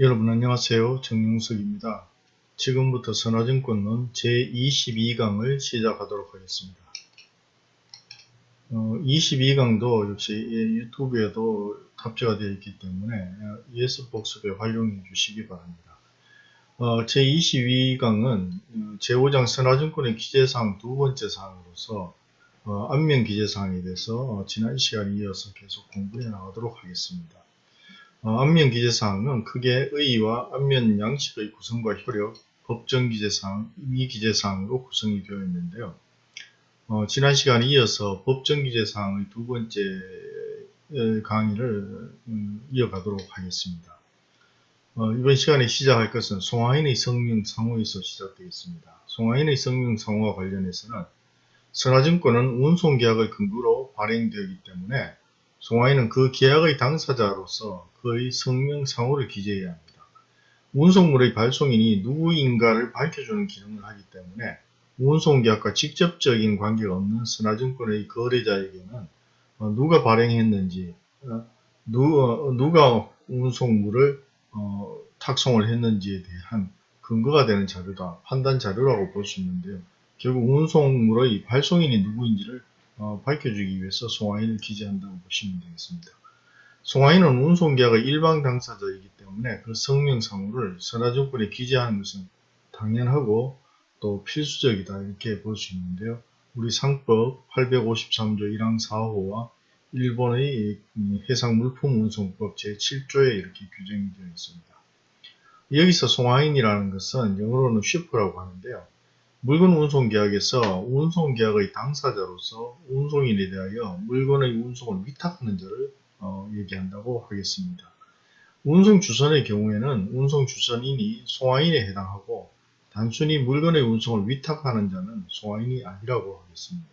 여러분 안녕하세요. 정용석입니다. 지금부터 선화증권론 제22강을 시작하도록 하겠습니다. 어, 22강도 역시 유튜브에도 탑재가 되어 있기 때문에 ES 복습에 활용해 주시기 바랍니다. 어, 제22강은 제5장 선화증권의 기재사항 두 번째 사항으로서 어, 안면 기재사항에 대해서 어, 지난 시간에 이어서 계속 공부해 나가도록 하겠습니다. 어, 안면 기재사항은 크게 의의와 안면 양식의 구성과 효력, 법정 기재사항, 임의 기재사항으로 구성이 되어 있는데요. 어, 지난 시간에 이어서 법정 기재사항의 두 번째 강의를 음, 이어가도록 하겠습니다. 어, 이번 시간에 시작할 것은 송하인의 성명 상호에서 시작되겠습니다. 송하인의 성명 상호와 관련해서는 선화증권은 운송계약을 근거로 발행되었기 때문에 송하인은 그 계약의 당사자로서 그의 성명상호를 기재해야 합니다. 운송물의 발송인이 누구인가를 밝혀주는 기능을 하기 때문에 운송계약과 직접적인 관계가 없는 선화증권의 거래자에게는 어, 누가 발행했는지 어, 누, 가 운송물을 어, 탁송을 했는지에 대한 근거가 되는 자료다 판단 자료라고 볼 수 있는데요. 결국 운송물의 발송인이 누구인지를 어, 밝혀주기 위해서 송화인을 기재한다고 보시면 되겠습니다. 송화인은 운송계약의 일방 당사자이기 때문에 그 성명상호를 선화증권에 기재하는 것은 당연하고 또 필수적이다 이렇게 볼 수 있는데요. 우리 상법 853조 1항 4호와 일본의 해상물품운송법 제7조에 이렇게 규정이 되어 있습니다. 여기서 송화인이라는 것은 영어로는 shipp라고 하는데요. 물건 운송 계약에서 운송 계약의 당사자로서 운송인에 대하여 물건의 운송을 위탁하는 자를 어, 얘기한다고 하겠습니다. 운송 주선의 경우에는 운송 주선인이 송화인에 해당하고 단순히 물건의 운송을 위탁하는 자는 송화인이 아니라고 하겠습니다.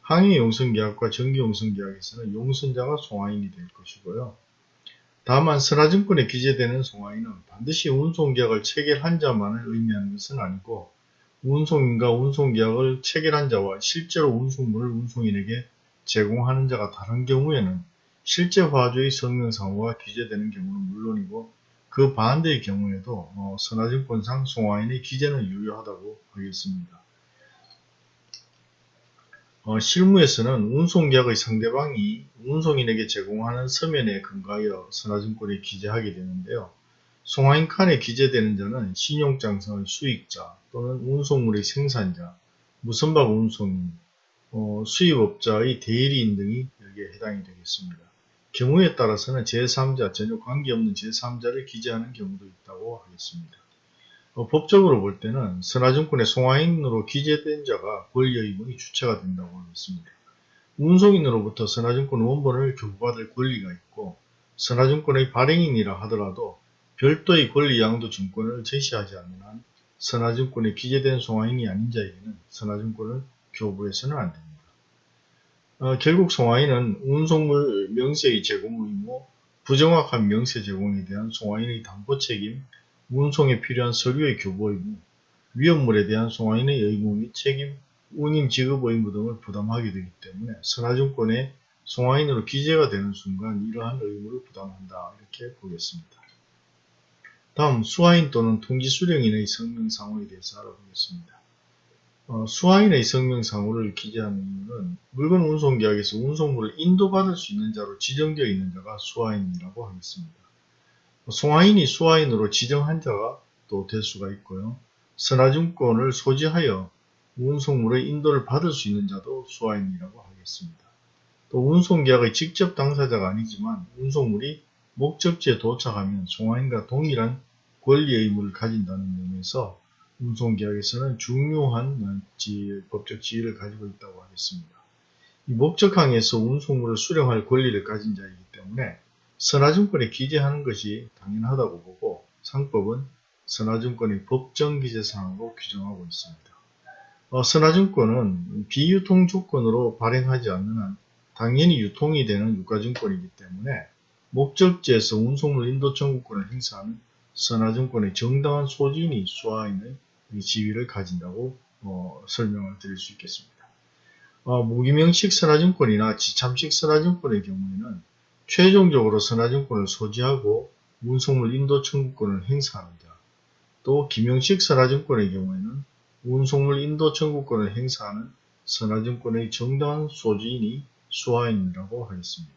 항해 용선 계약과 전기 용선 계약에서는 용선자가 송화인이 될 것이고요. 다만 선화증권에 기재되는 송화인은 반드시 운송 계약을 체결한 자만을 의미하는 것은 아니고 운송인과 운송계약을 체결한 자와 실제로 운송물을 운송인에게 제공하는 자가 다른 경우에는 실제 화주의 성명상호가 기재되는 경우는 물론이고 그 반대의 경우에도 어, 선화증권상 송화인의 기재는 유효하다고 하겠습니다. 어, 실무에서는 운송계약의 상대방이 운송인에게 제공하는 서면에 근거하여 선화증권에 기재하게 되는데요. 송화인 칸에 기재되는 자는 신용장성의 수익자 또는 운송물의 생산자, 무선박 운송인, 어, 수입업자의 대리인 등이 여기에 해당이 되겠습니다. 경우에 따라서는 제3자, 전혀 관계없는 제3자를 기재하는 경우도 있다고 하겠습니다. 어, 법적으로 볼 때는 선화증권의 송화인으로 기재된 자가 권리의무의 주체가 된다고 하겠습니다. 운송인으로부터 선화증권 원본을 교부받을 권리가 있고 선화증권의 발행인이라 하더라도 별도의 권리 양도 증권을 제시하지 않는 한 선화증권에 기재된 송화인이 아닌 자에게는 선화증권을 교부해서는 안됩니다. 어, 결국 송화인은 운송물 명세의 제공 의무, 부정확한 명세 제공에 대한 송화인의 담보 책임, 운송에 필요한 서류의 교부 의무, 위험물에 대한 송화인의 의무 및 책임, 운임 지급 의무 등을 부담하게 되기 때문에 선화증권에 송화인으로 기재가 되는 순간 이러한 의무를 부담한다 이렇게 보겠습니다. 다음 수화인 또는 통지수령인의 성명상호에 대해서 알아보겠습니다. 어, 수화인의 성명상호를 기재하는 이유는 물건 운송계약에서 운송물을 인도받을 수 있는 자로 지정되어 있는 자가 수화인이라고 하겠습니다. 송화인이 수화인으로 지정한 자가 또 될 수가 있고요. 선화증권을 소지하여 운송물의 인도를 받을 수 있는 자도 수화인이라고 하겠습니다. 또 운송계약의 직접 당사자가 아니지만 운송물이 목적지에 도착하면 송화인과 동일한 권리 의무를 가진다는 의미에서 운송계약에서는 중요한 지, 법적 지위를 가지고 있다고 하겠습니다. 이 목적항에서 운송물을 수령할 권리를 가진 자이기 때문에 선화증권에 기재하는 것이 당연하다고 보고 상법은 선화증권의 법정 기재사항으로 규정하고 있습니다. 어, 선화증권은 비유통 조건으로 발행하지 않는 한 당연히 유통이 되는 유가증권이기 때문에 목적지에서 운송물 인도 청구권을 행사하는 선화증권의 정당한 소진이 수화인의 지위를 가진다고 어, 설명을 드릴 수 있겠습니다. 어, 무기명식 선화증권이나 지참식 선화증권의 경우에는 최종적으로 선화증권을 소지하고 운송물 인도 청구권을 행사하는 자, 또 김영식 선화증권의 경우에는 운송물 인도 청구권을 행사하는 선화증권의 정당한 소지인이 수화인이라고 하겠습니다.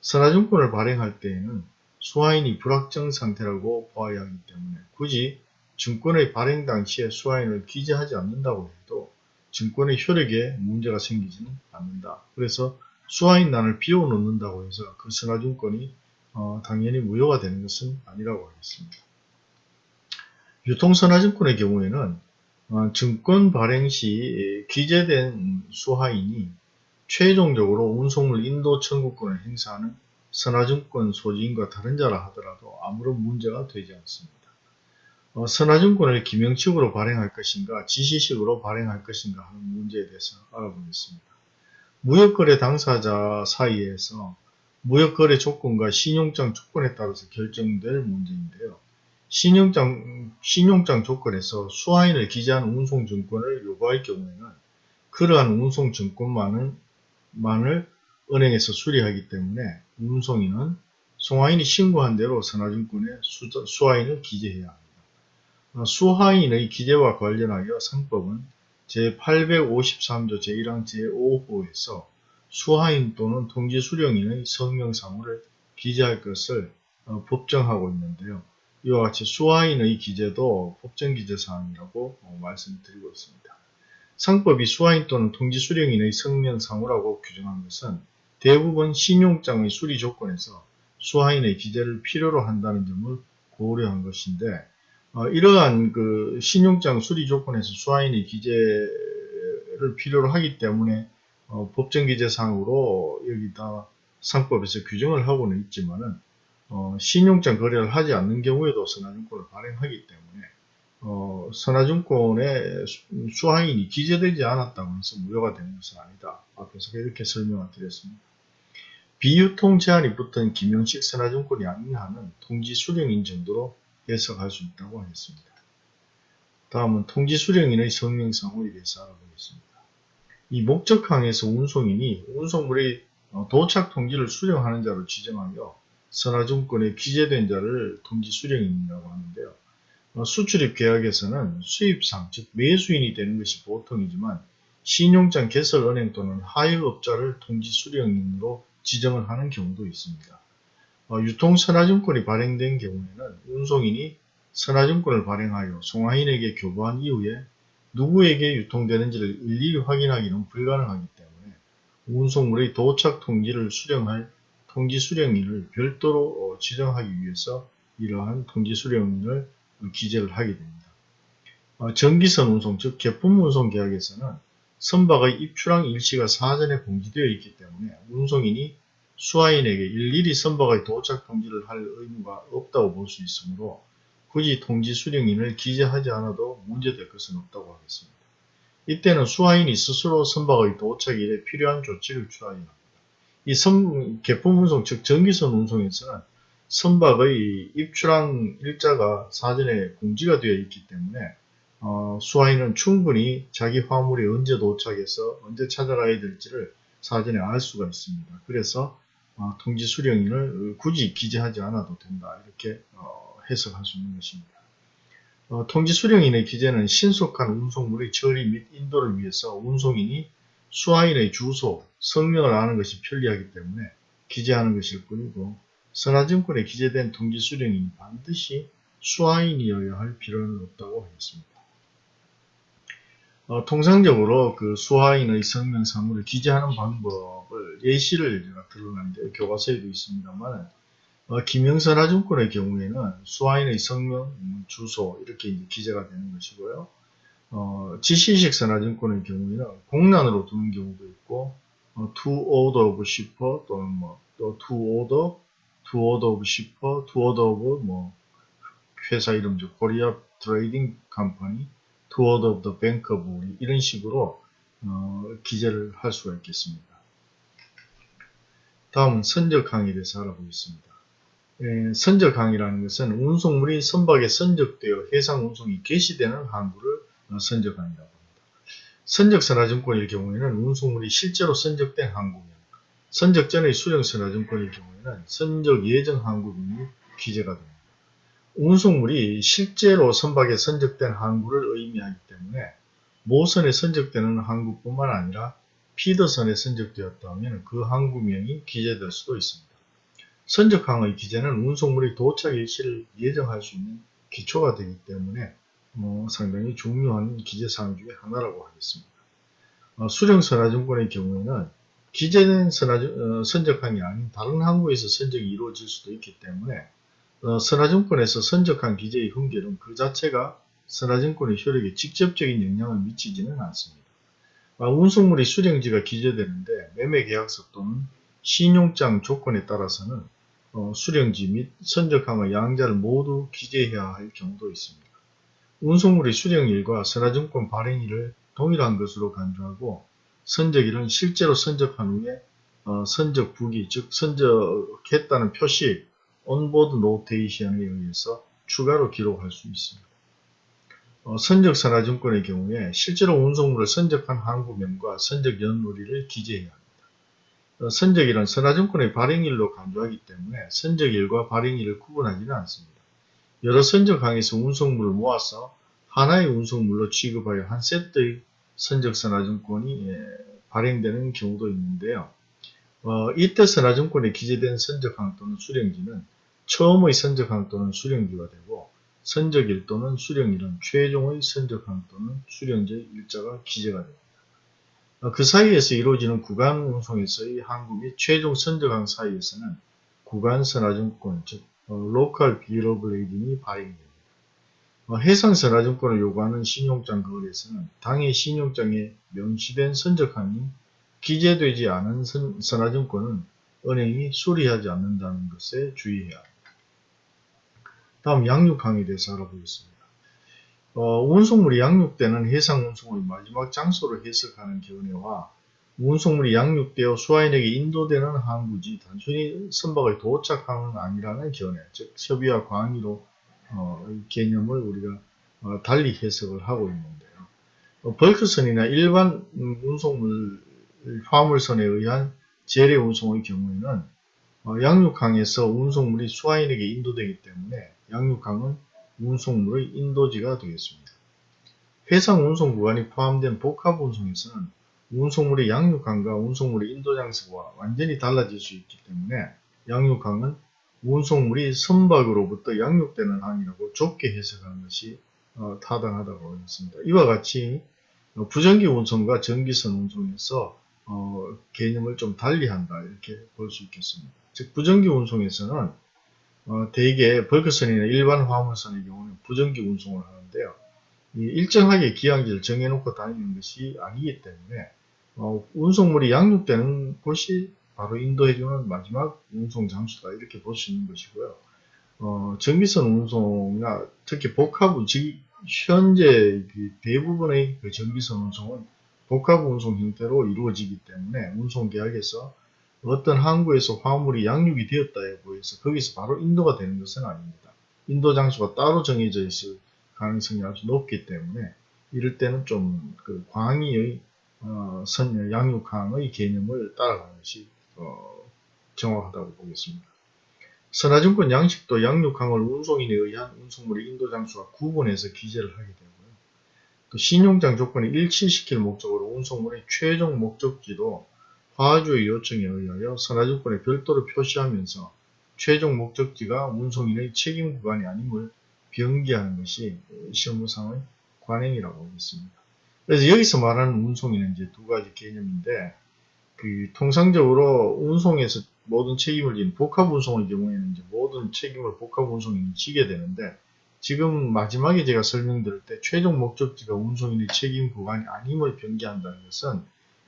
선화증권을 발행할 때에는 수화인이 불확정 상태라고 보아야 하기 때문에 굳이 증권의 발행 당시에 수화인을 기재하지 않는다고 해도 증권의 효력에 문제가 생기지는 않는다. 그래서 수화인란을 비워놓는다고 해서 그 선화증권이 어, 당연히 무효가 되는 것은 아니라고 하겠습니다. 유통선화증권의 경우에는 어, 증권 발행 시 기재된 수화인이 최종적으로 운송물 인도 청구권을 행사하는 선화증권 소지인과 다른 자라 하더라도 아무런 문제가 되지 않습니다. 어, 선화증권을 기명식으로 발행할 것인가 지시식으로 발행할 것인가 하는 문제에 대해서 알아보겠습니다. 무역거래 당사자 사이에서 무역거래 조건과 신용장 조건에 따라서 결정될 문제인데요. 신용장, 신용장 조건에서 수화인을 기재한 운송증권을 요구할 경우에는 그러한 운송증권만을 만을 은행에서 수리하기 때문에 운송인은 송화인이 신고한 대로 선화증권에 수화인을 기재해야 합니다. 어, 수화인의 기재와 관련하여 상법은 제853조 제1항 제5호에서 수화인 또는 통지수령인의 성명사무를 기재할 것을 어, 법정하고 있는데요. 이와 같이 수화인의 기재도 법정기재사항이라고 어, 말씀드리고 있습니다. 상법이 수화인 또는 통지수령인의 성명사무라고 규정한 것은 대부분 신용장의 수리 조건에서 수화인의 기재를 필요로 한다는 점을 고려한 것인데 어, 이러한 그 신용장 수리 조건에서 수화인의 기재를 필요로 하기 때문에 어, 법정 기재상으로 여기다 상법에서 규정을 하고는 있지만은 어, 신용장 거래를 하지 않는 경우에도 선화증권을 발행하기 때문에 어, 선화증권의 수화인이 기재되지 않았다고 해서 무효가 되는 것은 아니다. 앞에서 이렇게 설명을 드렸습니다. 비유통 제한이 붙은 김영식 선화증권이 아니하는 통지 수령인 정도로 해석할 수 있다고 하겠습니다. 다음은 통지 수령인의 성명상호에 대해서 알아보겠습니다. 이 목적항에서 운송인이 운송물의 어, 도착 통지를 수령하는 자로 지정하며 선화증권에 기재된 자를 통지 수령인이라고 하는데요. 어, 수출입 계약에서는 수입상, 즉 매수인이 되는 것이 보통이지만 신용장 개설 은행 또는 하역업자를 통지 수령인으로 지정을 하는 경우도 있습니다. 어, 유통선화증권이 발행된 경우에는 운송인이 선화증권을 발행하여 송화인에게 교부한 이후에 누구에게 유통되는지를 일일이 확인하기는 불가능하기 때문에 운송물의 도착 통지를 수령할 통지 수령인을 별도로 어, 지정하기 위해서 이러한 통지 수령인을 기재를 하게 됩니다. 어, 전기선 운송, 즉 개품 운송 계약에서는 선박의 입출항 일시가 사전에 공지되어 있기 때문에 운송인이 수화인에게 일일이 선박의 도착 통지를 할 의무가 없다고 볼 수 있으므로 굳이 통지 수령인을 기재하지 않아도 문제될 것은 없다고 하겠습니다. 이때는 수화인이 스스로 선박의 도착일에 필요한 조치를 취하여야 합니다. 이 선, 개품 운송, 즉 전기선 운송에서는 선박의 입출항 일자가 사전에 공지가 되어 있기 때문에 어, 수화인은 충분히 자기 화물이 언제 도착해서 언제 찾아가야 될지를 사전에 알 수가 있습니다. 그래서 어, 통지 수령인을 굳이 기재하지 않아도 된다. 이렇게 어, 해석할 수 있는 것입니다. 어, 통지 수령인의 기재는 신속한 운송물의 처리 및 인도를 위해서 운송인이 수화인의 주소, 성명을 아는 것이 편리하기 때문에 기재하는 것일 뿐이고 선화증권에 기재된 통지 수령인이 반드시 수화인이어야 할 필요는 없다고 하겠습니다. 어, 통상적으로 그 수화인의 성명 사물을 기재하는 방법을 예시를 제가 들어놨는데 교과서에도 있습니다만 어, 김영선화증권의 경우에는 수화인의 성명, 주소 이렇게 기재가 되는 것이고요. 어, 지시식 선화증권의 경우에는 공란으로 두는 경우도 있고 어, to order of shipper 또는 뭐또 to order, to order of shipper, to order of 뭐 회사 이름죠. 코리아 트레이딩 컴퍼니 toward of the bank of 이런 식으로 어, 기재를 할 수가 있겠습니다. 다음은 선적 항에 대해서 알아보겠습니다. 에, 선적 항이라는 것은 운송물이 선박에 선적되어 해상 운송이 개시되는 항구를 어, 선적 항이라고 합니다. 선적 선화증권일 경우에는 운송물이 실제로 선적된 항구명 선적 전의 수령 선화증권일 경우에는 선적 예정 항구명이 기재가 됩니다. 운송물이 실제로 선박에 선적된 항구를 의미하기 때문에 모선에 선적되는 항구뿐만 아니라 피더선에 선적되었다면 그 항구명이 기재될 수도 있습니다. 선적항의 기재는 운송물이 도착 일시를 예정할 수 있는 기초가 되기 때문에 뭐 상당히 중요한 기재사항 중에 하나라고 하겠습니다. 어, 수령 선화증권의 경우에는 기재된 선화증, 어, 선적항이 아닌 다른 항구에서 선적이 이루어질 수도 있기 때문에 어, 선화증권에서 선적항 기재의 흥결은 그 자체가 선화증권의 효력에 직접적인 영향을 미치지는 않습니다. 아, 운송물이 수령지가 기재되는데 매매계약서 또는 신용장 조건에 따라서는 어, 수령지 및 선적항의 양자를 모두 기재해야 할 경우도 있습니다. 운송물의 수령일과 선화증권 발행일을 동일한 것으로 간주하고 선적일은 실제로 선적한 후에 어, 선적 부기 즉 선적했다는 표시 온보드 노테이션에 의해서 추가로 기록할 수 있습니다. 어, 선적 선화증권의 경우에 실제로 운송물을 선적한 항구명과 선적 연월일을 기재해야 합니다. 어, 선적일은 선화증권의 발행일로 간주하기 때문에 선적일과 발행일을 구분하지는 않습니다. 여러 선적항에서 운송물을 모아서 하나의 운송물로 취급하여 한 세트의 선적선화증권이 예, 발행되는 경우도 있는데요. 어, 이때 선화증권에 기재된 선적항 또는 수령지는 처음의 선적항 또는 수령지가 되고 선적일 또는 수령일은 최종의 선적항 또는 수령지의 일자가 기재가 됩니다. 어, 그 사이에서 이루어지는 구간 운송에서의 항구 및 최종 선적항 사이에서는 구간 선화증권 즉 local bill of lading이 발행됩니다. 어, 해상 선화증권을 요구하는 신용장 거래에서는 당해 신용장에 명시된 선적항이 기재되지 않은 선, 선화증권은 은행이 수리하지 않는다는 것에 주의해야 합니다. 다음 양육항에 대해서 알아보겠습니다. 어, 운송물이 양육되는 해상 운송의 마지막 장소를 해석하는 견해와 운송물이 양육되어 수화인에게 인도되는 항구지 단순히 선박의 도착항은 아니라는 견해, 즉 협의와 광의로 어, 개념을 우리가 어, 달리 해석을 하고 있는데요. 어, 벌크선이나 일반 운송물 화물선에 의한 재래 운송의 경우에는 어, 양육항에서 운송물이 수화인에게 인도되기 때문에 양육항은 운송물의 인도지가 되겠습니다. 해상 운송 구간이 포함된 복합 운송에서는 운송물의 양육항과 운송물의 인도 장소가 완전히 달라질 수 있기 때문에 양육항은 운송물이 선박으로부터 양육되는 항이라고 좁게 해석하는 것이 어, 타당하다고 하겠습니다. 이와 같이 어, 부전기 운송과 전기선 운송에서 어, 개념을 좀 달리한다 이렇게 볼 수 있겠습니다. 즉 부전기 운송에서는 어, 대개 벌크선이나 일반 화물선의 경우는 부전기 운송을 하는데요. 일정하게 기항지를 정해놓고 다니는 것이 아니기 때문에 어, 운송물이 양육되는 곳이 바로 인도해주는 마지막 운송 장소다 이렇게 볼 수 있는 것이고요. 어, 전기선 운송이나 특히 복합 즉 현재 그 대부분의 그 전기선 운송은 복합 운송 형태로 이루어지기 때문에 운송 계약에서 어떤 항구에서 화물이 양육이 되었다에 보여서 거기서 바로 인도가 되는 것은 아닙니다. 인도 장소가 따로 정해져 있을 가능성이 아주 높기 때문에 이럴 때는 좀 그 광의의 어, 선 양육항의 개념을 따라가는 것이 어, 정확하다고 보겠습니다. 선화증권 양식도 양육항을 운송인에 의한 운송물의 인도 장소와 구분해서 기재를 하게 되고요. 그 신용장 조건을 일치시킬 목적으로 운송물의 최종 목적지도 화주의 요청에 의하여 선화증권에 별도로 표시하면서 최종 목적지가 운송인의 책임 구간이 아님을 병기하는 것이 실무상의 관행이라고 하겠습니다. 그래서 여기서 말하는 운송인은 이제 두 가지 개념인데 그 통상적으로 운송에서 모든 책임을 지는 복합 운송의 경우에는 이제 모든 책임을 복합 운송인이 지게 되는데 지금 마지막에 제가 설명드릴 때 최종 목적지가 운송인의 책임 구간이 아님을 변기한다는 것은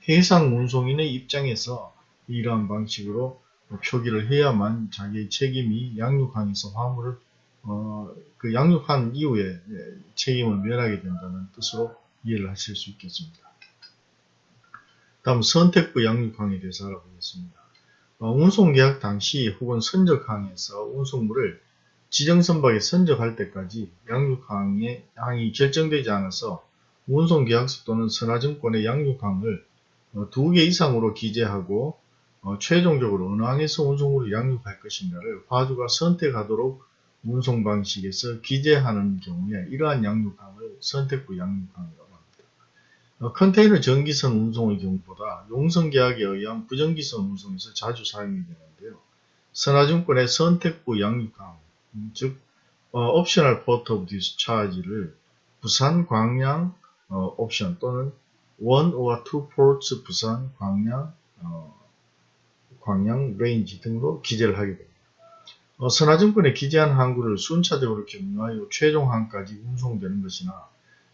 해상 운송인의 입장에서 이러한 방식으로 표기를 해야만 자기의 책임이 양육항에서 화물을 어, 그 양육한 이후에 책임을 면하게 된다는 뜻으로 이해를 하실 수 있겠습니다. 다음 선택부 양육항에 대해서 알아보겠습니다. 어, 운송계약 당시 혹은 선적항에서 운송물을 지정선박에 선적할 때까지 양육항의 항이 결정되지 않아서 운송계약서 또는 선화증권의 양육항을 어, 두 개 이상으로 기재하고 어, 최종적으로 어느 항에서 운송물을 양륙할 것인가를 화주가 선택하도록 운송 방식에서 기재하는 경우에 이러한 양륙항을 선택부 양륙항이라고 합니다. 어, 컨테이너 정기선 운송의 경우보다 용선 계약에 의한 부정기선 운송에서 자주 사용이 되는데요. 선화증권의 선택부 양륙항, 음, 즉 어, optional port of discharge를 부산, 광양 어, 옵션 또는 one or two ports 부산, 광양, 어, 광양 range 등으로 기재를 하게 됩니다. 어, 선화증권에 기재한 항구를 순차적으로 경유하여 최종항까지 운송되는 것이나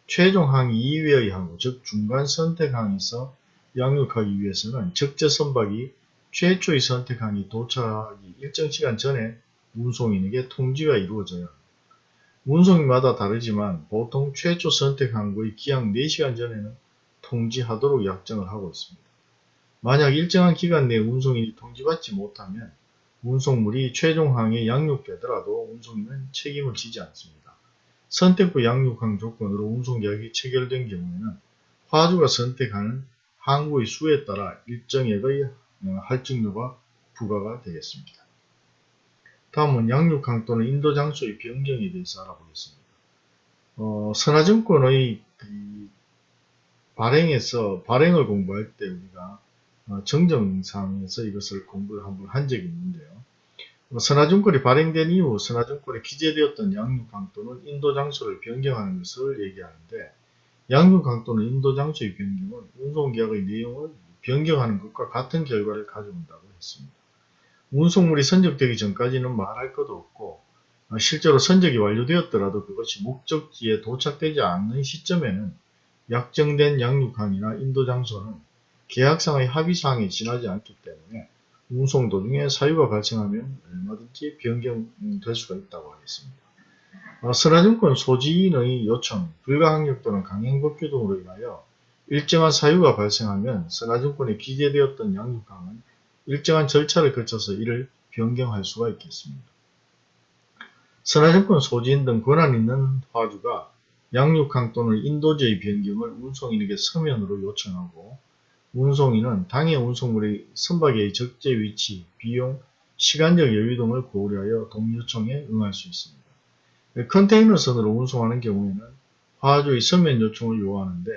최종항 이외의 항구, 즉 중간 선택항에서 양륙하기 위해서는 적재 선박이 최초의 선택항에 도착하기 일정 시간 전에 운송인에게 통지가 이루어져야 합니다. 운송마다 다르지만 보통 최초 선택 항구의 기약 4시간 전에는 통지하도록 약정을 하고 있습니다. 만약 일정한 기간 내에 운송인이 통지받지 못하면 운송물이 최종항에 양육되더라도 운송인은 책임을 지지 않습니다. 선택부 양육항 조건으로 운송계약이 체결된 경우에는 화주가 선택하는 항구의 수에 따라 일정액의 할증료가 부과가 되겠습니다. 다음은 양육항 또는 인도장소의 변경에 대해서 알아보겠습니다. 어, 선화증권의 그 발행에서 발행을 공부할 때 우리가 어, 정정상에서 이것을 공부를 한번 한 적이 있는데요. 어, 선화증권이 발행된 이후 선화증권에 기재되었던 양육항 또는 인도장소를 변경하는 것을 얘기하는데 양육항 또는 인도장소의 변경은 운송계약의 내용을 변경하는 것과 같은 결과를 가져온다고 했습니다. 운송물이 선적되기 전까지는 말할 것도 없고 어, 실제로 선적이 완료되었더라도 그것이 목적지에 도착되지 않는 시점에는 약정된 양육항이나 인도 장소는 계약상의 합의사항에 지나지 않기 때문에 운송 도중에 사유가 발생하면 얼마든지 변경될 수가 있다고 하겠습니다. 어, 선화증권 소지인의 요청, 불가항력 또는 강행법규 등으로 인하여 일정한 사유가 발생하면 선화증권에 기재되었던 양육항은 일정한 절차를 거쳐서 이를 변경할 수가 있겠습니다. 선화증권 소지인 등 권한 있는 화주가 양육항 또는 인도제의 변경을 운송인에게 서면으로 요청하고 운송인은 당해 운송물의 선박의 적재 위치, 비용, 시간적 여유 등을 고려하여 동요청에 응할 수 있습니다. 컨테이너선으로 운송하는 경우에는 화주의 서면 요청을 요하는데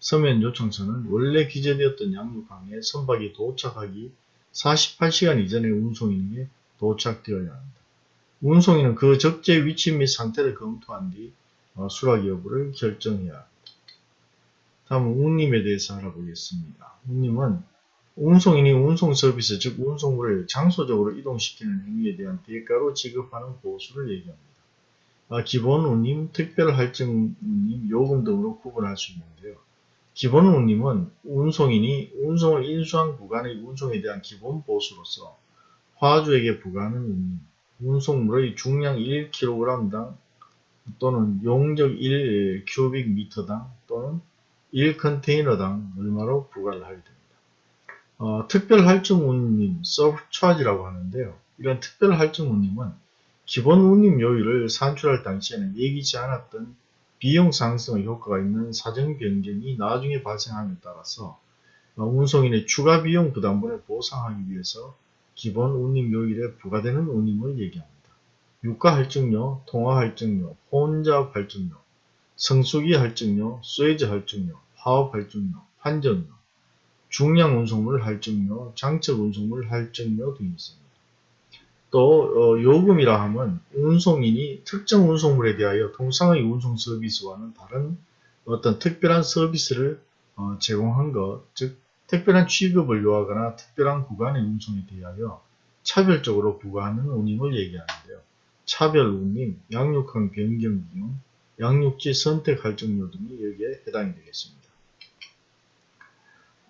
서면 요청서는 원래 기재되었던 양육항에 선박이 도착하기 48시간 이전에 운송인에게 도착되어야 합니다. 운송인은 그 적재 위치 및 상태를 검토한 뒤 어, 수락 여부를 결정해야 합니다. 다음은 운임에 대해서 알아보겠습니다. 운임은 운송인이 운송 서비스, 즉 운송물을 장소적으로 이동시키는 행위에 대한 대가로 지급하는 보수를 얘기합니다. 아, 기본 운임, 특별 할증 운임, 요금 등으로 구분할 수 있는데요. 기본 운임은 운송인이 운송을 인수한 구간의 운송에 대한 기본 보수로서 화주에게 부과하는 운임, 운송물의 중량 1kg당 또는 용적 1 큐빅 미터당 또는 1 컨테이너당 얼마로 부과를 하게 됩니다. 어, 특별 할증 운임, 서브차지라고 하는데요. 이런 특별 할증 운임은 기본 운임 요율을 산출할 당시에는 예기치 않았던 비용 상승의 효과가 있는 사정 변경이 나중에 발생함에 따라서 운송인의 추가 비용 부담분을 보상하기 위해서 기본 운임 요일에 부과되는 운임을 얘기합니다. 유가 할증료, 통화 할증료, 혼잡 할증료, 성수기 할증료, 스웨즈 할증료, 화업 할증료, 환전료, 중량 운송물 할증료, 장적 운송물 할증료 등이 있습니다. 또 어, 요금이라 함은 운송인이 특정 운송물에 대하여 통상의 운송 서비스와는 다른 어떤 특별한 서비스를 어, 제공한 것, 즉 특별한 취급을 요하거나 특별한 구간의 운송에 대하여 차별적으로 부과하는 운임을 얘기하는데요. 차별 운임, 양육항 변경 비용, 양육지 선택 할증료 등이 여기에 해당이 되겠습니다.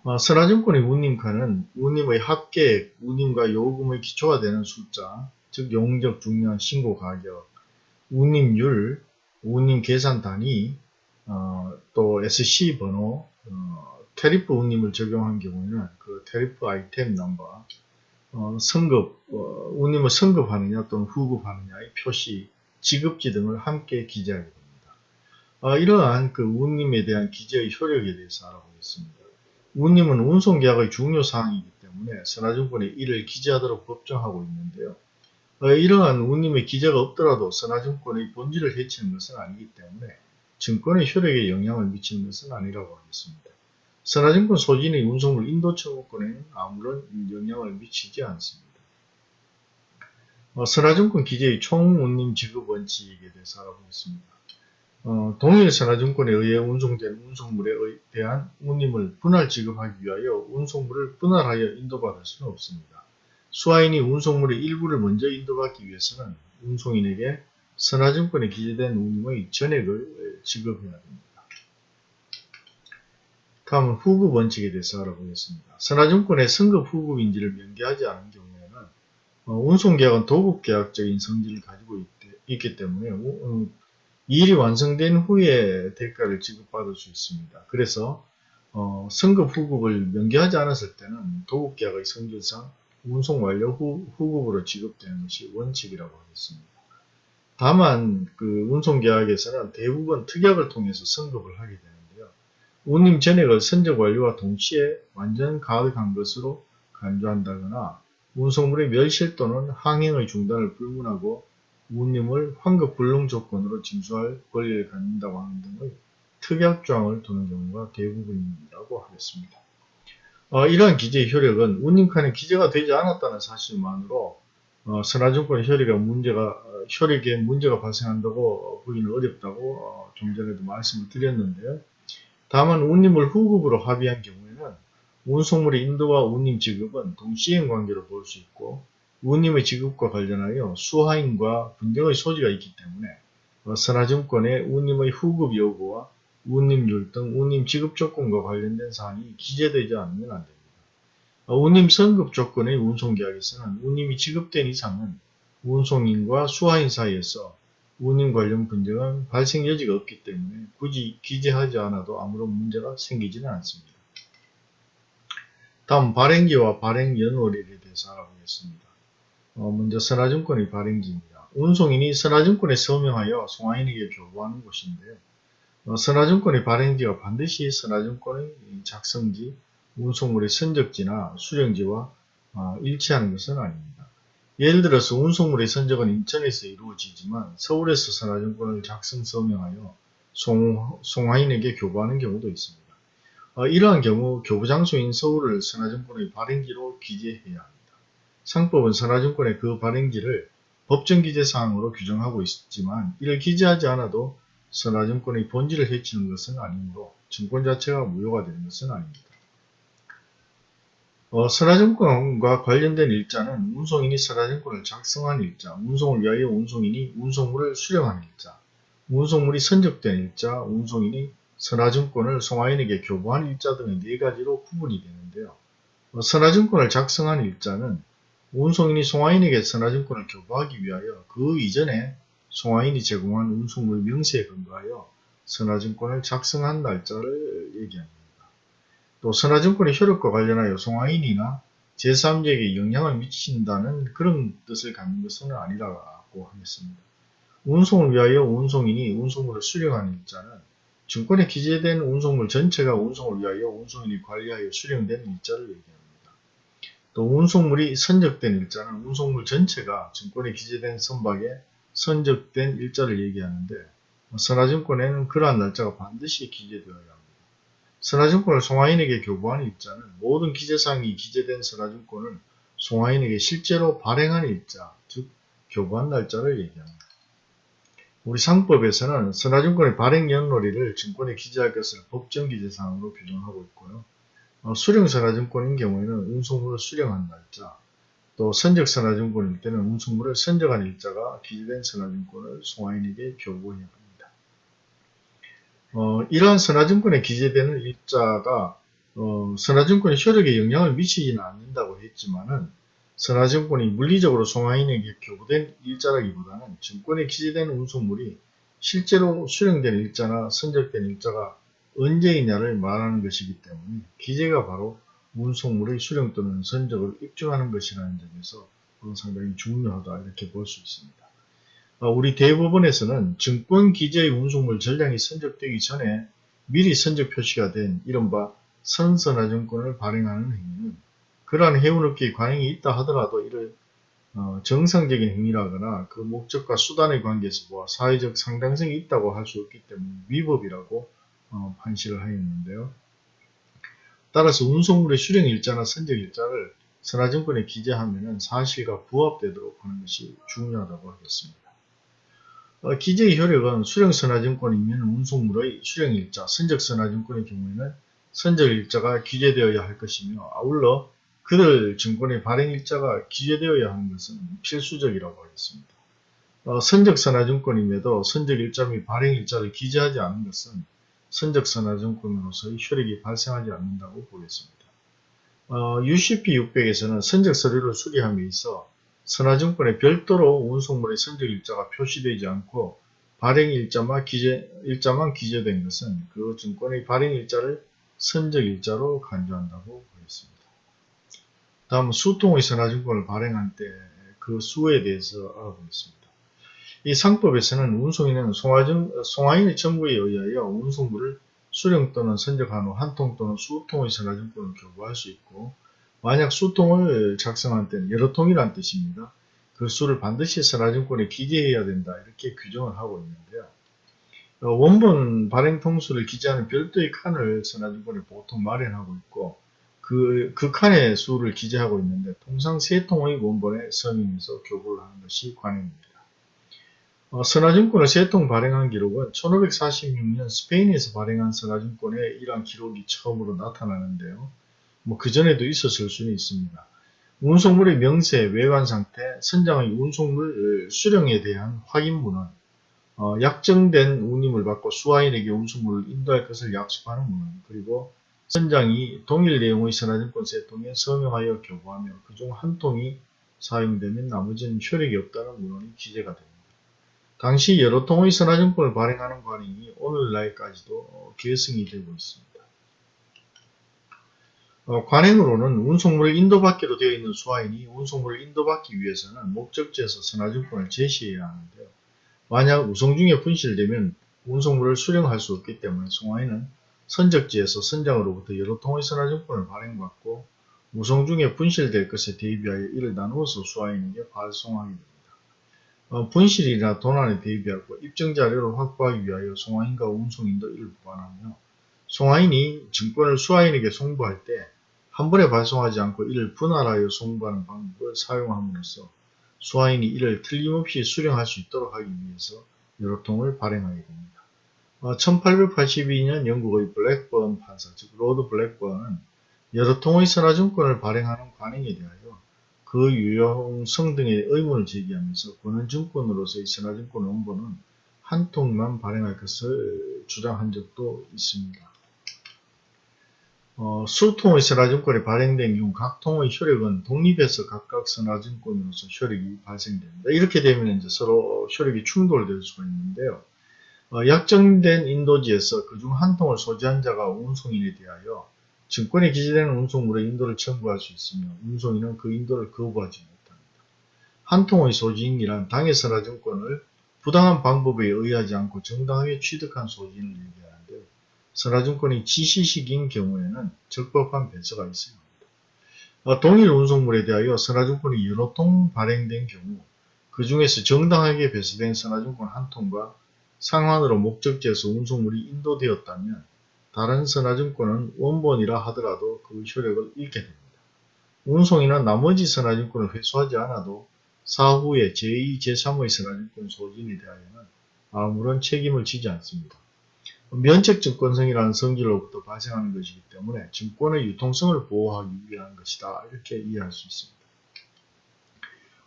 어, 선화증권의 운임카는 운임의 합계액, 운임과 요금의 기초가 되는 숫자, 즉 용적, 중량, 신고 가격, 운임률, 운임 계산 단위, 어, 또 SC 번호, 어, 테리프 운임을 적용한 경우에는 그 테리프 아이템 넘버, 어, 성급, 어, 운임을 성급하느냐 또는 후급하느냐의 표시, 지급지 등을 함께 기재하게 됩니다. 어, 이러한 그 운임에 대한 기재의 효력에 대해서 알아보겠습니다. 운임은 운송계약의 중요 사항이기 때문에 선화증권에 이를 기재하도록 법정하고 있는데요. 어, 이러한 운임의 기재가 없더라도 선화증권의 본질을 해치는 것은 아니기 때문에 증권의 효력에 영향을 미치는 것은 아니라고 하겠습니다. 선화증권 소진의 운송물 인도 청구권에는 아무런 영향을 미치지 않습니다. 어, 선화증권 기재의 총운임 지급 원칙에 대해서 알아보겠습니다. 어, 동일 선화증권에 의해 운송된 운송물에 대한 운임을 분할 지급하기 위하여 운송물을 분할하여 인도받을 수는 없습니다. 수화인이 운송물의 일부를 먼저 인도받기 위해서는 운송인에게 선화증권에 기재된 운임의 전액을 지급해야 됩니다. 다음은 후급 원칙에 대해서 알아보겠습니다. 선화증권의 승급 후급인지를 명기하지 않은 경우에는 어, 운송계약은 도급계약적인 성질을 가지고 있, 기 때문에 음, 이 일이 완성된 후에 대가를 지급받을 수 있습니다. 그래서 어, 승급 후급을 명기하지 않았을 때는 도급계약의 성질상 운송 완료 후, 후급으로 지급되는 것이 원칙이라고 하겠습니다. 다만 그 운송계약에서는 대부분 특약을 통해서 승급을 하게 되는데요. 운임 전액을 선적 완료와 동시에 완전 가득한 것으로 간주한다거나 운송물의 멸실 또는 항행의 중단을 불문하고 운임을 환급 불능 조건으로 징수할 권리를 갖는다고 하는 등의 특약 조항을 두는 경우가 대부분이라고 하겠습니다. 어, 이러한 기재의 효력은 운임칸에 기재가 되지 않았다는 사실만으로 어, 선화증권의 효력에 문제가 어, 효력에 문제가 발생한다고 보기는 어렵다고 어, 좀 전에도 말씀을 드렸는데요. 다만 운임을 후급으로 합의한 경우에는 운송물의 인도와 운임 지급은 동시행 관계로 볼 수 있고 운임의 지급과 관련하여 수하인과 분쟁의 소지가 있기 때문에 어, 선화증권의 운임의 후급 여부와 운임률 등 운임 지급 조건과 관련된 사항이 기재되지 않으면 안됩니다. 어, 운임 선급 조건의 운송계약에서는 운임이 지급된 이상은 운송인과 수하인 사이에서 운임 관련 분쟁은 발생 여지가 없기 때문에 굳이 기재하지 않아도 아무런 문제가 생기지는 않습니다. 다음 발행기와 발행 연월일에 대해서 알아보겠습니다. 어, 먼저 선화증권의 발행지입니다. 운송인이 선화증권에 서명하여 송화인에게 교부하는 곳인데요. 어, 선화증권의 발행지가 반드시 선화증권의 작성지, 운송물의 선적지나 수령지와 어, 일치하는 것은 아닙니다. 예를 들어서 운송물의 선적은 인천에서 이루어지지만 서울에서 선화증권을 작성 서명하여 송, 송화인에게 교부하는 경우도 있습니다. 어, 이러한 경우 교부 장소인 서울을 선화증권의 발행지로 기재해야 합니다. 상법은 선화증권의 그 발행지를 법정기재사항으로 규정하고 있지만 이를 기재하지 않아도 선화증권의 본질을 해치는 것은 아니므로 증권 자체가 무효가 되는 것은 아닙니다. 어, 선화증권과 관련된 일자는 운송인이 선화증권을 작성한 일자, 운송을 위하여 운송인이 운송물을 수령한 일자, 운송물이 선적된 일자, 운송인이 선화증권을 송화인에게 교부한 일자 등의 네 가지로 구분이 되는데요. 어, 선화증권을 작성한 일자는 운송인이 송화인에게 선화증권을 교부하기 위하여 그 이전에 송화인이 제공한 운송물 명세에 근거하여 선화증권을 작성한 날짜를 얘기합니다. 또 선화증권의 효력과 관련하여 송화인이나 제3자에게 영향을 미친다는 그런 뜻을 갖는 것은 아니라고 하겠습니다. 운송을 위하여 운송인이 운송물을 수령한 일자는 증권에 기재된 운송물 전체가 운송을 위하여 운송인이 관리하여 수령된 일자를 얘기합니다. 또 운송물이 선적된 일자는 운송물 전체가 증권에 기재된 선박에 선적된 일자를 얘기하는데 선화증권에는 그러한 날짜가 반드시 기재되어야 합니다. 선화증권을 송화인에게 교부한 일자는 모든 기재사항이 기재된 선화증권을 송화인에게 실제로 발행한 일자, 즉 교부한 날짜를 얘기합니다. 우리 상법에서는 선화증권의 발행 연월일을 증권에 기재할 것을 법정 기재사항으로 규정하고 있고요. 어, 수령선화증권인 경우에는 운송물을 수령한 날짜, 또 선적선화증권일 때는 운송물을 선적한 일자가 기재된 선화증권을 송화인에게 합니다. 어, 이러한 선화증권에 기재되는 일자가 어, 선화증권의 효력에 영향을 미치지는 않는다고 했지만은 선화증권이 물리적으로 송화인에게 교부된 일자라기보다는 증권에 기재된 운송물이 실제로 수령된 일자나 선적된 일자가 언제이냐를 말하는 것이기 때문에 기재가 바로 운송물의 수령 또는 선적을 입증하는 것이라는 점에서 상당히 중요하다 이렇게 볼 수 있습니다. 어, 우리 대법원에서는 증권 기재의 운송물 전량이 선적되기 전에 미리 선적 표시가 된 이른바 선선화증권을 발행하는 행위는 그러한 해운업계의 관행이 있다 하더라도 이를 어, 정상적인 행위라거나 그 목적과 수단의 관계에서 보아 사회적 상당성이 있다고 할 수 없기 때문에 위법이라고 어, 판시를 하였는데요. 따라서 운송물의 수령 일자나 선적 일자를 선화증권에 기재하면 사실과 부합되도록 하는 것이 중요하다고 하겠습니다. 어, 기재의 효력은 수령선화증권이면 운송물의 수령일자, 선적선화증권의 경우에는 선적일자가 기재되어야 할 것이며 아울러 그들 증권의 발행일자가 기재되어야 하는 것은 필수적이라고 하겠습니다. 어, 선적선화증권임에도 선적일자 및 발행일자를 기재하지 않은 것은 선적선화증권으로서의 효력이 발생하지 않는다고 보겠습니다. 어, UCP 600에서는 선적서류를 수리함에 있어 선화증권에 별도로 운송물의 선적 일자가 표시되지 않고 발행 일자만, 기재, 일자만 기재된 것은 그 증권의 발행 일자를 선적 일자로 간주한다고 보겠습니다. 다음 수통의 선화증권을 발행할 때그 수에 대해서 알아보겠습니다. 이 상법에서는 운송인은 송화증, 송화인의 청구에 의하여 운송물을 수령 또는 선적한 후 한 통 또는 수통의 선화증권을 교부할 수 있고 만약 수통을 작성한 때는 여러 통이란 뜻입니다. 그 수를 반드시 선화증권에 기재해야 된다 이렇게 규정을 하고 있는데요. 어, 원본 발행 통수를 기재하는 별도의 칸을 선화증권에 보통 마련하고 있고 그, 그 칸의 수를 기재하고 있는데 통상 세 통의 원본에 서명해서 교부를 하는 것이 관행입니다. 어, 선화증권을 세 통 발행한 기록은 1546년 스페인에서 발행한 선화증권의 이러한 기록이 처음으로 나타나는데요. 뭐 그전에도 있었을 수는 있습니다. 운송물의 명세, 외관 상태, 선장의 운송물 수령에 대한 확인문은 어, 약정된 운임을 받고 수화인에게 운송물을 인도할 것을 약속하는 문은 그리고 선장이 동일 내용의 선화증권 세 통에 서명하여 교부하며 그중 한 통이 사용되면 나머지는 효력이 없다는 문헌이 기재가 됩니다. 당시 여러 통의 선화증권을 발행하는 관행이 오늘날까지도 계승이 되고 있습니다. 어, 관행으로는 운송물을 인도받기로 되어 있는 수화인이 운송물을 인도받기 위해서는 목적지에서 선화증권을 제시해야 하는데요. 만약 우송 중에 분실되면 운송물을 수령할 수 없기 때문에 송화인은 선적지에서 선장으로부터 여러 통의 선화증권을 발행받고 우송 중에 분실될 것에 대비하여 이를 나누어서 수화인에게 발송하게 됩니다. 어, 분실이나 도난에 대비하고 입증자료를 확보하기 위하여 송화인과 운송인도 이를 보관하며 송화인이 증권을 수화인에게 송부할 때 한 번에 발송하지 않고 이를 분할하여 송부하는 방법을 사용함으로써 수화인이 이를 틀림없이 수령할 수 있도록 하기 위해서 여러 통을 발행하게 됩니다. 어, 1882년 영국의 블랙번 판사, 즉 Lord 블랙번은 여러 통의 선화증권을 발행하는 관행에 대하여 그 유용성 등에 의문을 제기하면서 권한증권으로서의 선화증권 원본은 한 통만 발행할 것을 주장한 적도 있습니다. 어, 수통의 선화증권이 발행된 경우 각 통의 효력은 독립해서 각각 선화증권으로서 효력이 발생됩니다. 이렇게 되면 이제 서로 효력이 충돌될 수가 있는데요. 어, 약정된 인도지에서 그중 한 통을 소지한 자가 운송인에 대하여 증권에 기재되는 운송물의 인도를 청구할 수 있으며 운송인은 그 인도를 거부하지 못합니다. 한 통의 소지인이란 당해 선화증권을 부당한 방법에 의하지 않고 정당하게 취득한 소지인을 얘기하는데요. 선화증권이 지시식인 경우에는 적법한 배서가 있어야 합니다. 어, 동일 운송물에 대하여 선화증권이 여러 통 발행된 경우 그 중에서 정당하게 배서된 선화증권 한 통과 상환으로 목적지에서 운송물이 인도되었다면 다른 선화증권은 원본이라 하더라도 그 효력을 잃게 됩니다. 운송인은 나머지 선화증권을 회수하지 않아도 사후에 제2, 제3의 선화증권 소진에 대하여는 아무런 책임을 지지 않습니다. 면책증권성이라는 성질로부터 발생하는 것이기 때문에 증권의 유통성을 보호하기 위한 것이다. 이렇게 이해할 수 있습니다.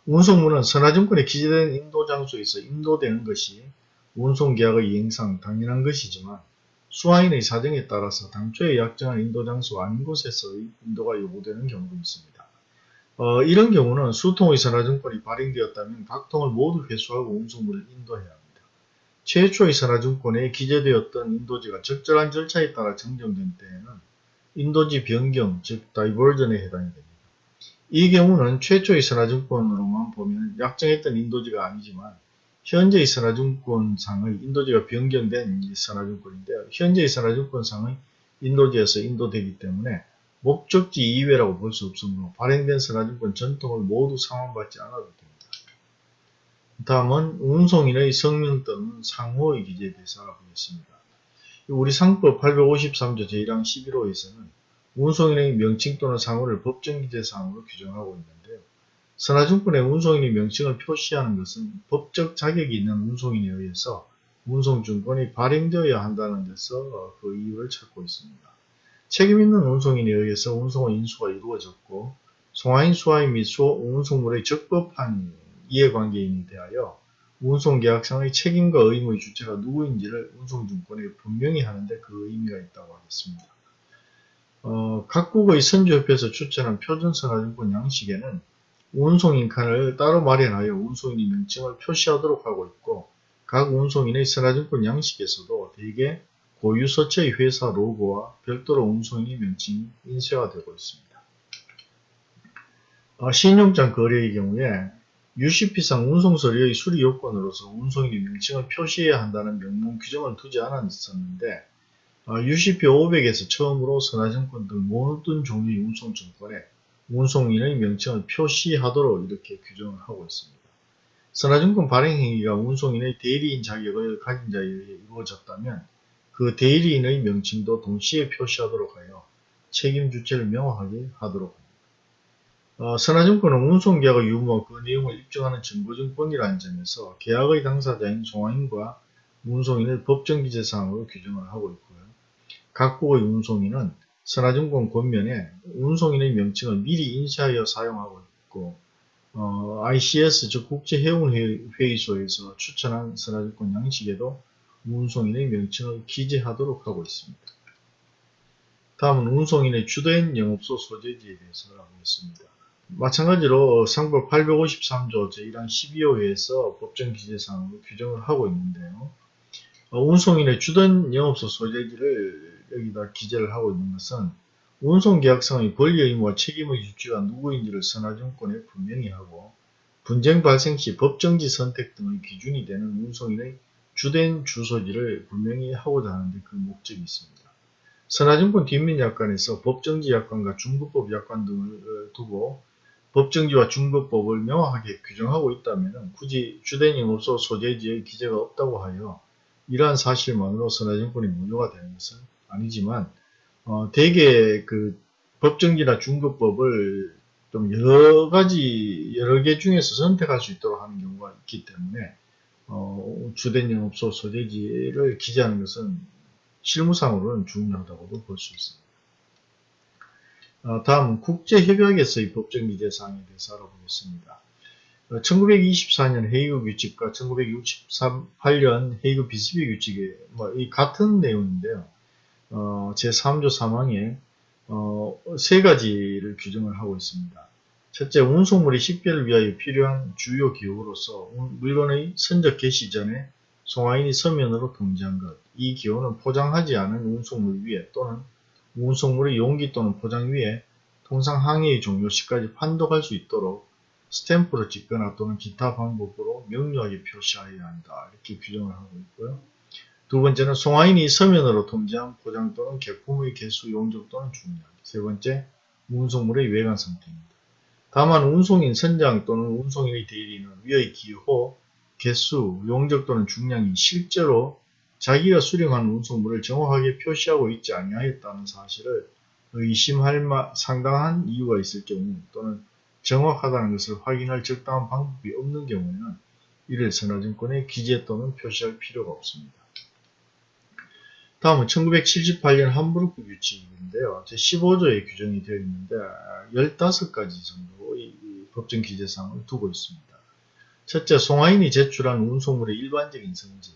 운송물은 선화증권에 기재된 인도장소에서 인도되는 것이 운송계약의 이행상 당연한 것이지만 수화인의 사정에 따라서 당초에 약정한 인도 장소 아닌 곳에서의 인도가 요구되는 경우도 있습니다. 어, 이런 경우는 수통의 선화증권이 발행되었다면 각 통을 모두 회수하고 운송물을 인도해야 합니다. 최초의 선화증권에 기재되었던 인도지가 적절한 절차에 따라 정정된 때에는 인도지 변경, 즉 다이버전에 해당이 됩니다. 이 경우는 최초의 선화증권으로만 보면 약정했던 인도지가 아니지만 현재의 선화증권상의 인도지가 변경된 이 선화증권인데요. 현재의 선화증권상의 인도지에서 인도되기 때문에 목적지 이외라고 볼 수 없으므로 발행된 선화증권 전통을 모두 상환받지 않아도 됩니다. 다음은 운송인의 성명 또는 상호의 기재에 대해서 알아보겠습니다. 우리 상법 853조 제1항 11호에서는 운송인의 명칭 또는 상호를 법정 기재 사항으로 규정하고 있는데요. 선화증권의 운송인의 명칭을 표시하는 것은 법적 자격이 있는 운송인에 의해서 운송증권이 발행되어야 한다는 데서 그 이유를 찾고 있습니다. 책임있는 운송인에 의해서 운송의 인수가 이루어졌고 송화인, 수화인 및 운송물의 적법한 이해관계인에 대하여 운송계약상의 책임과 의무의 주체가 누구인지를 운송증권에 분명히 하는데 그 의미가 있다고 하겠습니다. 어, 각국의 선주협회에서 추천한 표준선화증권 양식에는 운송인 칸을 따로 마련하여 운송인의 명칭을 표시하도록 하고 있고 각 운송인의 선화증권 양식에서도 대개 고유서체의 회사 로고와 별도로 운송인의 명칭이 인쇄가 되고 있습니다. 어, 신용장 거래의 경우에 UCP상 운송서류의 수리 요건으로서 운송인의 명칭을 표시해야 한다는 명문 규정을 두지 않았었는데 UCP 500에서 처음으로 선화증권 등 모든 종류의 운송증권에 운송인의 명칭을 표시하도록 이렇게 규정을 하고 있습니다. 선화증권 발행행위가 운송인의 대리인 자격을 가진 자에 의해 이루어졌다면 그 대리인의 명칭도 동시에 표시하도록 하여 책임 주체를 명확하게 하도록 합니다. 어, 선화증권은 운송계약의 유무와 그 내용을 입증하는 증거증권이라는 점에서 계약의 당사자인 송화인과 운송인을 법정기재사항으로 규정을 하고 있고요. 각국의 운송인은 선화증권 권면에 운송인의 명칭을 미리 인쇄하여 사용하고 있고 어, ICS 즉 국제해운회의소에서 추천한 선화증권 양식에도 운송인의 명칭을 기재하도록 하고 있습니다. 다음은 운송인의 주된 영업소 소재지에 대해서 알아보겠습니다. 마찬가지로 상법 853조 제1항 12호에서 법정 기재사항으로 규정을 하고 있는데요. 어, 운송인의 주된 영업소 소재지를 여기다 기재를 하고 있는 것은 운송계약상의 권리 의무와 책임의 주체가 누구인지를 선화증권에 분명히 하고 분쟁 발생 시 법정지 선택 등의 기준이 되는 운송인의 주된 주소지를 분명히 하고자 하는데 그 목적이 있습니다. 선화증권 뒷면 약관에서 법정지 약관과 중급법 약관 등을 두고 법정지와 중급법을 명확하게 규정하고 있다면 굳이 주된 영업소 소재지의 기재가 없다고 하여 이러한 사실만으로 선화증권이 무효가 되는 것은 아니지만 어, 대개 그 법정지나 중급법을 좀 여러 가지 여러 개 중에서 선택할 수 있도록 하는 경우가 있기 때문에 어, 주된 영업소 소재지를 기재하는 것은 실무상으로는 중요하다고도 볼 수 있습니다. 어, 다음 국제협약에서의 법적 미제 사항에 대해서 알아보겠습니다. 1924년 어, 헤이그 규칙과 1968년 헤이그 비스비 규칙이 뭐이 같은 내용인데요. 어, 제3조 3항에 어, 세 가지를 규정을 하고 있습니다. 첫째, 운송물이 식별을 위하여 필요한 주요 기호로서 물건의 선적 개시 전에 송화인이 서면으로 통지한 것. 이 기호는 포장하지 않은 운송물 위에 또는 운송물의 용기 또는 포장 위에 통상 항해의 종료 시까지 판독할 수 있도록 스탬프를 찍거나 또는 기타 방법으로 명료하게 표시하여야 한다. 이렇게 규정을 하고 있고요. 두 번째는 송화인이 서면으로 통지한 포장 또는 개품의 개수, 용적 또는 중량. 세 번째, 운송물의 외관 상태입니다. 다만 운송인 선장 또는 운송인의 대리인은 위의 기호, 개수, 용적 또는 중량이 실제로 자기가 수령한 운송물을 정확하게 표시하고 있지 아니하였다는 사실을 의심할 상당한 이유가 있을 경우 또는 정확하다는 것을 확인할 적당한 방법이 없는 경우에는 이를 선화증권에 기재 또는 표시할 필요가 없습니다. 다음은 1978년 함부르크 규칙인데요. 제15조에 규정이 되어 있는데 15가지 정도의 법정 기재사항을 두고 있습니다. 첫째, 송화인이 제출한 운송물의 일반적인 성질,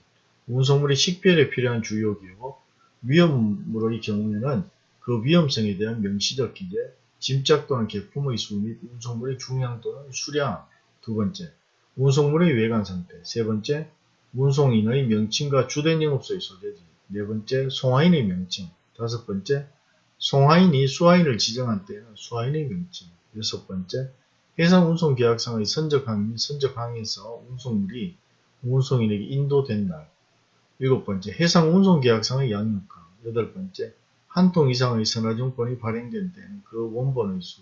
운송물의 식별에 필요한 주요 기호, 위험물의 경우에는 그 위험성에 대한 명시적 기재, 짐작 또는 개품의 수 및 운송물의 중량 또는 수량. 두 번째, 운송물의 외관 상태. 세 번째, 운송인의 명칭과 주된 영업소의 소재지. 네 번째, 송화인의 명칭. 다섯 번째, 송화인이 수화인을 지정한 때에는 수화인의 명칭. 여섯 번째, 해상운송계약상의 선적항 및 선적항에서 운송물이 운송인에게 인도된 날 일곱 번째, 해상 운송계약상의 양육가. 여덟 번째, 한 통 이상의 선화증권이 발행된 데는 그 원본의 수.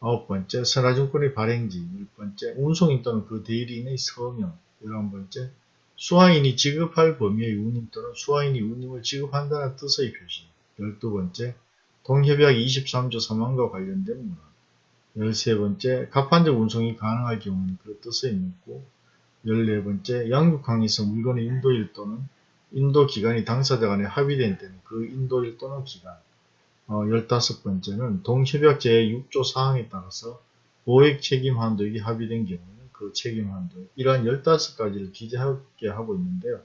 아홉 번째, 선화증권의 발행지. 열 번째, 운송인 또는 그 대리인의 서명. 열한 번째, 수화인이 지급할 범위의 운임 또는 수화인이 운임을 지급한다는 뜻의 표시. 열두 번째, 동협약 23조 3항과 관련된 문항. 열세 번째, 갑판적 운송이 가능할 경우는 그 뜻의 묻고 14번째, 양국항에서 물건의 인도일 또는 인도기간이 당사자 간에 합의된 때는 그 인도일 또는 기간. 어, 15번째는 동협약 제6조 사항에 따라서 보액 책임 한도액이 합의된 경우는 그 책임 한도 이러한 15가지를 기재하게 하고 있는데요.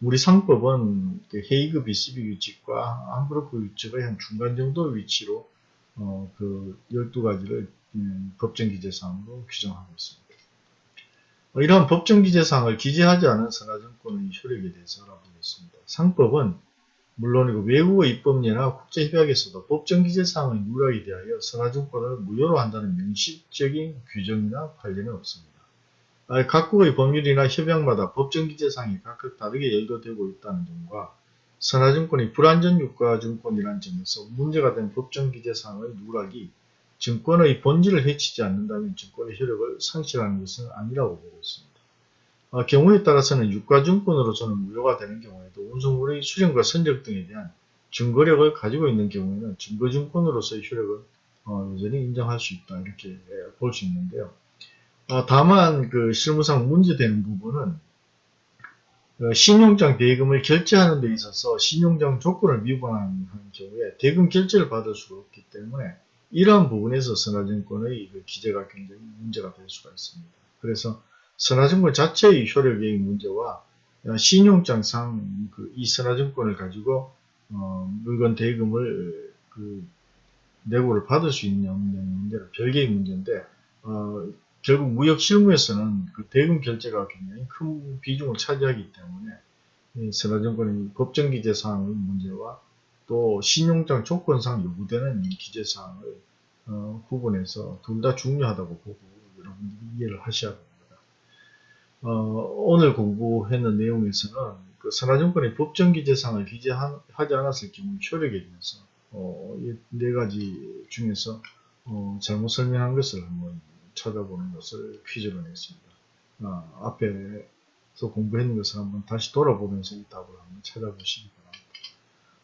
우리 상법은 그 헤이그 BCB 규칙과 함부르크 규칙의 한 중간 정도 위치로 어, 그 12가지를 음, 법정 기재 사항으로 규정하고 있습니다. 어, 이러한 법정 기재사항을 기재하지 않은 선화증권의 효력에 대해서 알아보겠습니다. 상법은 물론이고 외국어 입법례나 국제협약에서도 법정 기재사항의 누락에 대하여 선화증권을 무효로 한다는 명시적인 규정이나 판례는 없습니다. 아, 각국의 법률이나 협약마다 법정 기재사항이 각각 다르게 열거되고 있다는 점과 선화증권이 불안전 유가증권이라는 점에서 문제가 된 법정 기재사항의 누락이 증권의 본질을 해치지 않는다면 증권의 효력을 상실하는 것은 아니라고 보고 있습니다. 어, 경우에 따라서는 유가증권으로서는 무효가 되는 경우에도 운송물의 수령과 선적 등에 대한 증거력을 가지고 있는 경우에는 증거증권으로서의 효력을 어, 여전히 인정할 수 있다 이렇게 볼 수 있는데요. 어, 다만 그 실무상 문제되는 부분은 어, 신용장 대금을 결제하는 데 있어서 신용장 조건을 위반하는 경우에 대금 결제를 받을 수가 없기 때문에 이러한 부분에서 선화증권의 그 기재가 굉장히 문제가 될 수가 있습니다. 그래서 선화증권 자체의 효력의 문제와 신용장상 그 이 선화증권을 가지고 어, 물건 대금을 그 내고를 받을 수 있는 문제는 별개의 문제인데 어, 결국 무역 실무에서는 그 대금 결제가 굉장히 큰 비중을 차지하기 때문에 선화증권의 법정 기재 사항의 문제와 또 신용장 조건상 요구되는 기재사항을 어, 구분해서 둘 다 중요하다고 보고 여러분들이 이해를 하셔야 됩니다. 어, 오늘 공부했는 내용에서는 그 선화증권의 법정기재사항을 기재하지 않았을 경우 효력에 대해서 어, 이네 가지 중에서 어, 잘못 설명한 것을 한번 찾아보는 것을 퀴즈로 냈습니다. 아, 앞에서 공부했는 것을 한번 다시 돌아보면서 이 답을 한번 찾아보시기 바랍니다.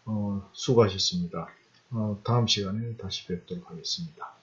어, 수고하셨습니다. 어, 다음 시간에 다시 뵙도록 하겠습니다.